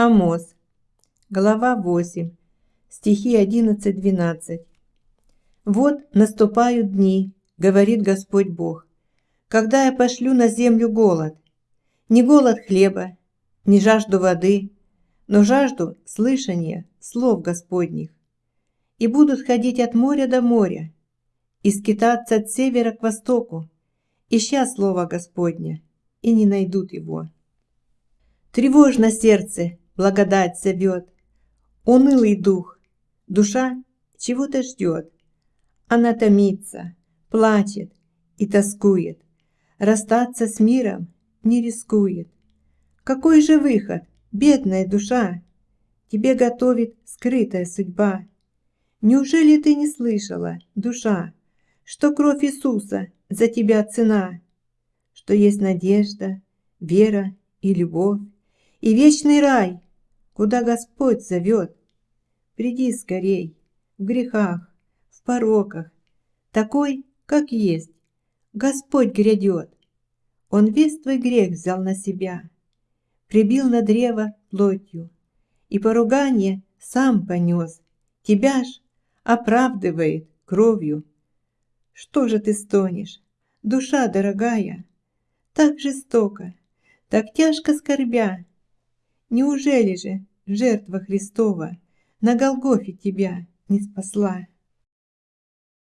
Амос, глава 8, стихи 11-12. «Вот наступают дни, — говорит Господь Бог, — когда я пошлю на землю голод, не голод хлеба, не жажду воды, но жажду слышания слов Господних. И будут ходить от моря до моря, и скитаться от севера к востоку, ища слова Господня, и не найдут его. Тревожно сердце, благодать зовет. Унылый дух, душа чего-то ждет. Она томится, плачет и тоскует. Расстаться с миром не рискует. Какой же выход, бедная душа, Тебе готовит скрытая судьба? Неужели ты не слышала, душа, Что кровь Иисуса за тебя цена, Что есть надежда, вера и любовь, и вечный рай, куда Господь зовет. Приди скорей, в грехах, в пороках, такой, как есть. Господь грядет. Он весь твой грех взял на себя, прибил на древо плотью, и поругание сам понес. Тебя ж оправдывает кровью. Что же ты стонешь, душа дорогая? Так жестоко, так тяжко скорбя, Неужели же жертва Христова На Голгофе тебя не спасла?